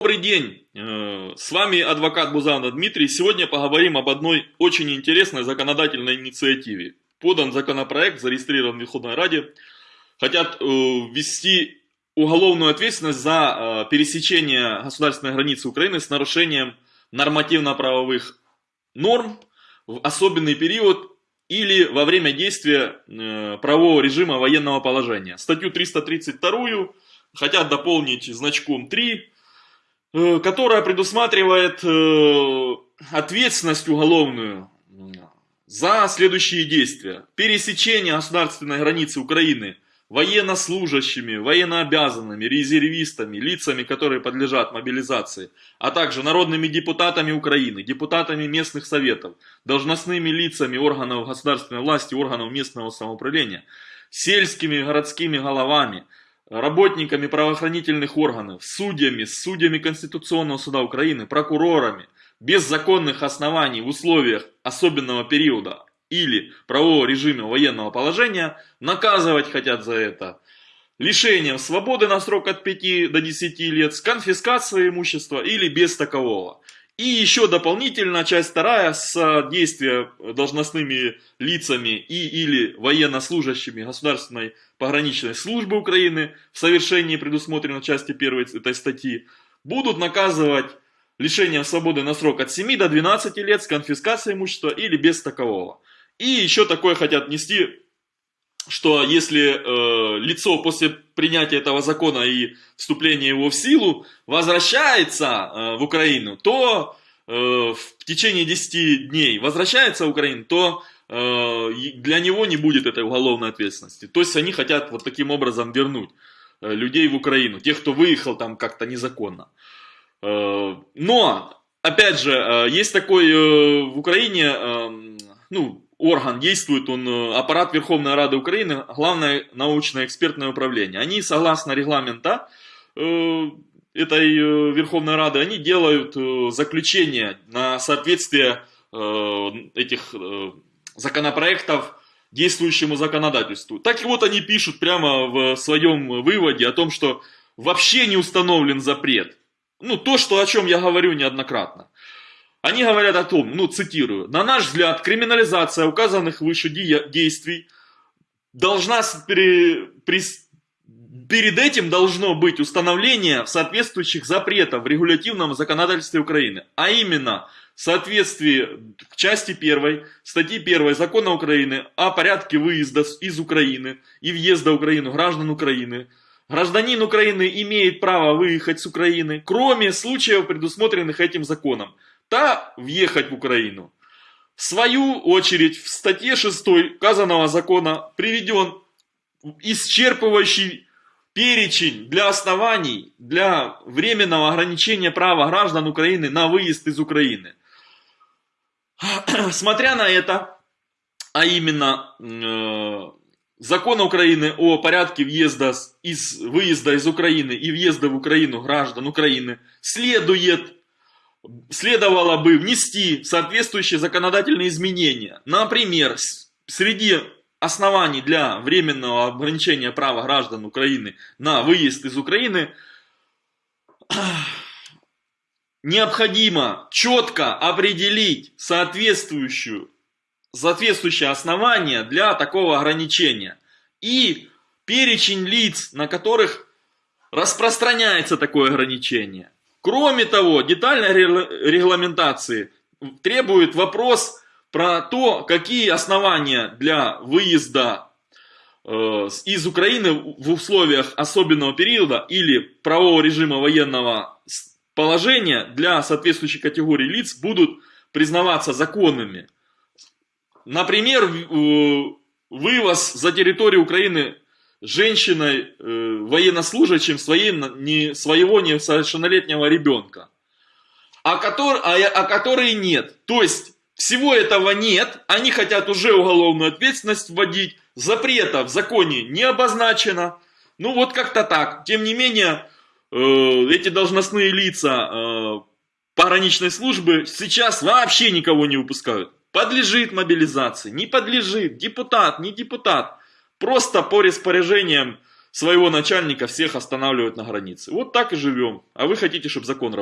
Добрый день, э, с вами адвокат Бузанов Дмитрий. Сегодня поговорим об одной очень интересной законодательной инициативе. Подан законопроект, зарегистрирован в Верховной Раде. Хотят э, ввести уголовную ответственность за э, пересечение государственной границы Украины с нарушением нормативно-правовых норм в особенный период или во время действия правового режима военного положения. Статью 332 хотят дополнить значком 3 Э, которая предусматривает э, ответственность уголовную за следующие действия. Пересечение государственной границы Украины военнослужащими, военнообязанными, резервистами, лицами, которые подлежат мобилизации, а также народными депутатами Украины, депутатами местных советов, должностными лицами органов государственной власти, органов местного самоуправления, сельскими городскими головами, работниками правоохранительных органов, судьями, судьями Конституционного суда Украины, прокурорами, без законных оснований в условиях особенного периода или правового режима военного положения, наказывать хотят за это лишением свободы на срок от 5 до 10 лет, с конфискацией имущества или без такового. И еще дополнительно часть вторая с действия должностными лицами и или военнослужащими государственной пограничной службы Украины в совершении предусмотренной части первой этой статьи будут наказывать лишением свободы на срок от 7 до 12 лет с конфискацией имущества или без такового. И еще такое хотят нести что если э, лицо после принятия этого закона и вступления его в силу возвращается э, в Украину, то э, в течение 10 дней возвращается в Украину, то э, для него не будет этой уголовной ответственности. То есть они хотят вот таким образом вернуть людей в Украину, тех, кто выехал там как-то незаконно. Но, опять же, есть такой в Украине, э, ну, орган действует, он э, аппарат Верховной Рады Украины, главное научно-экспертное управление. Они, согласно регламента э, этой э, Верховной Рады, они делают заключение на соответствие этих законопроектов действующему законодательству. Так и вот они пишут прямо в своем выводе о том, что вообще не установлен запрет. Ну, то, что, о чем я говорю неоднократно. Они говорят о том, ну цитирую, на наш взгляд, криминализация указанных выше действий должна при, при, перед этим должно быть установление соответствующих запретов в регулятивном законодательстве Украины, а именно в соответствии к части 1 статьи 1 закона Украины о порядке выезда из Украины и въезда в Украину граждан Украины, Гражданин Украины имеет право выехать с Украины, кроме случаев, предусмотренных этим законом та въехать в Украину. В свою очередь, в статье 6 указанного закона приведен исчерпывающий перечень для оснований для временного ограничения права граждан Украины на выезд из Украины. Смотря на это, а именно э, закон Украины о порядке въезда из, выезда из Украины и въезда в Украину граждан Украины, следует следовало бы внести соответствующие законодательные изменения. Например, среди оснований для временного ограничения права граждан Украины на выезд из Украины необходимо четко определить соответствующую, соответствующее основание для такого ограничения и перечень лиц, на которых распространяется такое ограничение. Кроме того, детальной регламентации требует вопрос про то, какие основания для выезда э, из Украины в условиях особенного периода или правового режима военного положения для соответствующей категории лиц будут признаваться законными. Например, вывоз за территорию Украины женщиной, э, военнослужащим своим, не, своего несовершеннолетнего ребенка, а, который, а, а которые нет. То есть всего этого нет, они хотят уже уголовную ответственность вводить, запрета в законе не обозначено. Ну вот как-то так. Тем не менее, э, эти должностные лица э, пограничной службы сейчас вообще никого не выпускают. Подлежит мобилизации, не подлежит, депутат, не депутат. Просто по распоряжениям своего начальника всех останавливают на границе. Вот так и живем. А вы хотите, чтобы закон